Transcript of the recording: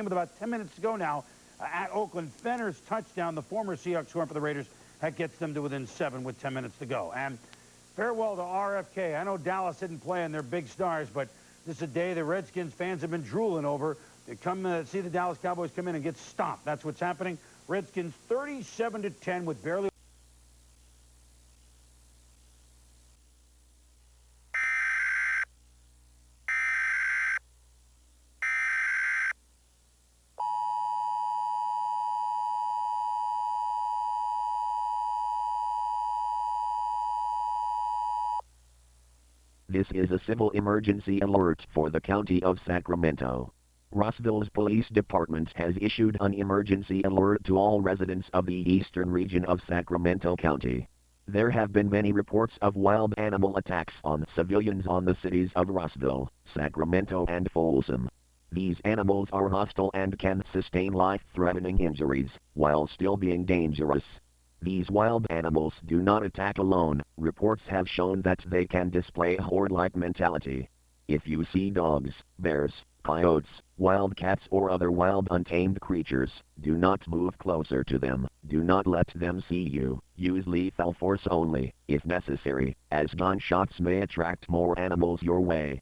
game with about 10 minutes to go now uh, at Oakland. Fenner's touchdown, the former Seahawks scoring for the Raiders, that gets them to within seven with 10 minutes to go. And farewell to RFK. I know Dallas didn't play in their big stars, but this is a day the Redskins fans have been drooling over. They come uh, see the Dallas Cowboys come in and get stomped. That's what's happening. Redskins 37 to 10 with barely This is a civil emergency alert for the County of Sacramento. Rossville's police department has issued an emergency alert to all residents of the eastern region of Sacramento County. There have been many reports of wild animal attacks on civilians on the cities of Rossville, Sacramento and Folsom. These animals are hostile and can sustain life-threatening injuries, while still being dangerous. These wild animals do not attack alone. Reports have shown that they can display a horde-like mentality. If you see dogs, bears, coyotes, wild cats or other wild untamed creatures, do not move closer to them. Do not let them see you. Use lethal force only, if necessary, as gunshots may attract more animals your way.